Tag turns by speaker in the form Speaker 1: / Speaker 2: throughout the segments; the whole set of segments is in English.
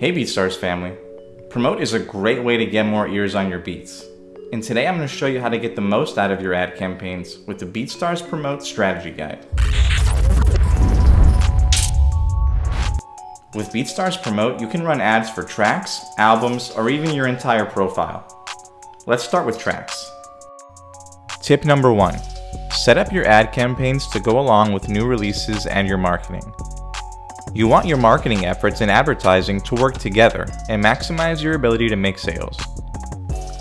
Speaker 1: Hey BeatStars family! Promote is a great way to get more ears on your beats. And today I'm going to show you how to get the most out of your ad campaigns with the BeatStars Promote Strategy Guide. With BeatStars Promote, you can run ads for tracks, albums, or even your entire profile. Let's start with tracks. Tip number one, set up your ad campaigns to go along with new releases and your marketing. You want your marketing efforts and advertising to work together and maximize your ability to make sales.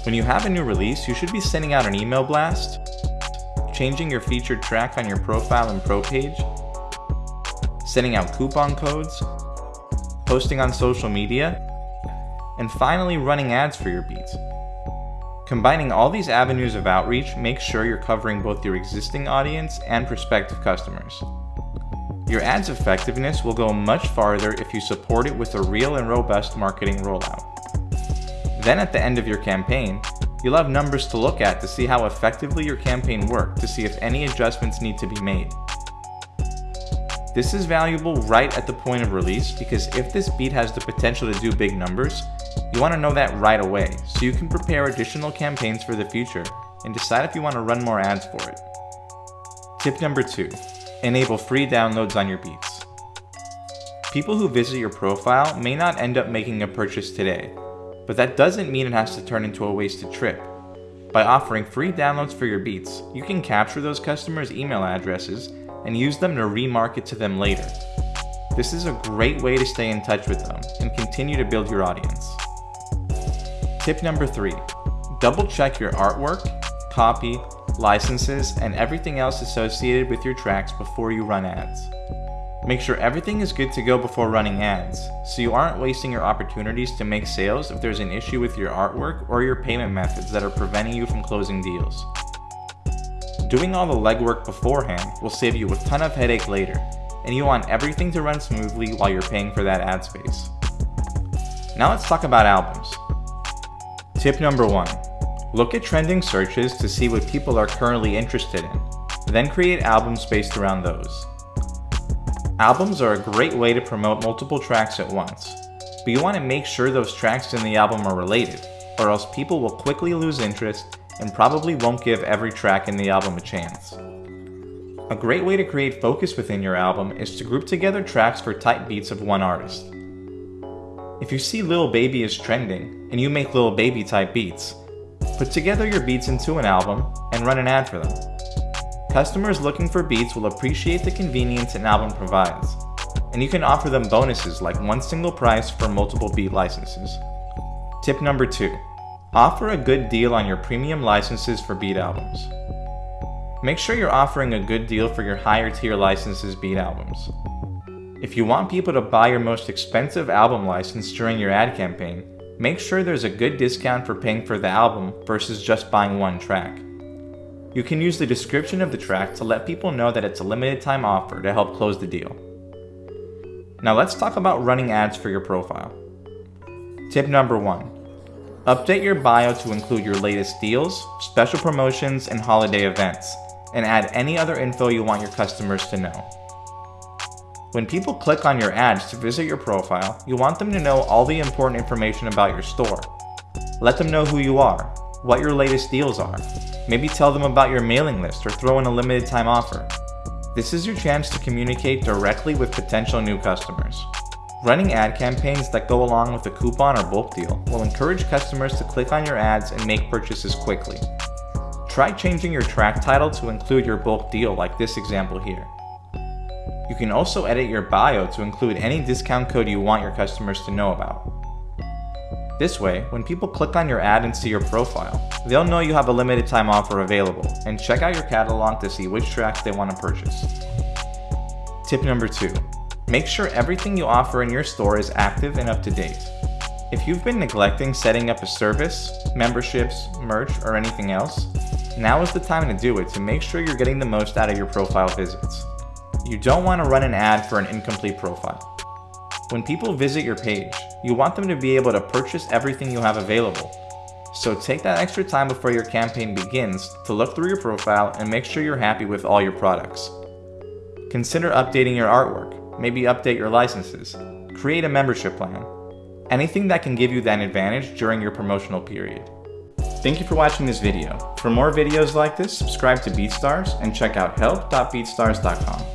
Speaker 1: When you have a new release, you should be sending out an email blast, changing your featured track on your profile and pro page, sending out coupon codes, posting on social media, and finally running ads for your beats. Combining all these avenues of outreach makes sure you're covering both your existing audience and prospective customers. Your ad's effectiveness will go much farther if you support it with a real and robust marketing rollout. Then at the end of your campaign, you'll have numbers to look at to see how effectively your campaign worked to see if any adjustments need to be made. This is valuable right at the point of release because if this beat has the potential to do big numbers, you want to know that right away so you can prepare additional campaigns for the future and decide if you want to run more ads for it. Tip number 2. Enable free downloads on your beats. People who visit your profile may not end up making a purchase today, but that doesn't mean it has to turn into a wasted trip. By offering free downloads for your beats, you can capture those customers' email addresses and use them to remarket to them later. This is a great way to stay in touch with them and continue to build your audience. Tip number 3. Double check your artwork, copy, licenses, and everything else associated with your tracks before you run ads. Make sure everything is good to go before running ads, so you aren't wasting your opportunities to make sales if there's an issue with your artwork or your payment methods that are preventing you from closing deals. Doing all the legwork beforehand will save you a ton of headache later, and you want everything to run smoothly while you're paying for that ad space. Now let's talk about albums. Tip number 1. Look at trending searches to see what people are currently interested in, then create albums based around those. Albums are a great way to promote multiple tracks at once, but you want to make sure those tracks in the album are related, or else people will quickly lose interest and probably won't give every track in the album a chance. A great way to create focus within your album is to group together tracks for type beats of one artist. If you see Lil Baby is trending, and you make Lil Baby type beats, Put together your beats into an album and run an ad for them. Customers looking for beats will appreciate the convenience an album provides, and you can offer them bonuses like one single price for multiple beat licenses. Tip number 2. Offer a good deal on your premium licenses for beat albums. Make sure you're offering a good deal for your higher tier licenses beat albums. If you want people to buy your most expensive album license during your ad campaign, make sure there's a good discount for paying for the album versus just buying one track. You can use the description of the track to let people know that it's a limited time offer to help close the deal. Now let's talk about running ads for your profile. Tip number 1. Update your bio to include your latest deals, special promotions, and holiday events, and add any other info you want your customers to know. When people click on your ads to visit your profile, you want them to know all the important information about your store. Let them know who you are, what your latest deals are. Maybe tell them about your mailing list or throw in a limited time offer. This is your chance to communicate directly with potential new customers. Running ad campaigns that go along with a coupon or bulk deal will encourage customers to click on your ads and make purchases quickly. Try changing your track title to include your bulk deal like this example here. You can also edit your bio to include any discount code you want your customers to know about. This way, when people click on your ad and see your profile, they'll know you have a limited time offer available and check out your catalog to see which tracks they want to purchase. Tip number 2. Make sure everything you offer in your store is active and up to date. If you've been neglecting setting up a service, memberships, merch, or anything else, now is the time to do it to make sure you're getting the most out of your profile visits. You don't want to run an ad for an incomplete profile. When people visit your page, you want them to be able to purchase everything you have available. So take that extra time before your campaign begins to look through your profile and make sure you're happy with all your products. Consider updating your artwork, maybe update your licenses, create a membership plan. anything that can give you that advantage during your promotional period. Thank you for watching this video. For more videos like this, subscribe to BeatStars and check out help.beatstars.com.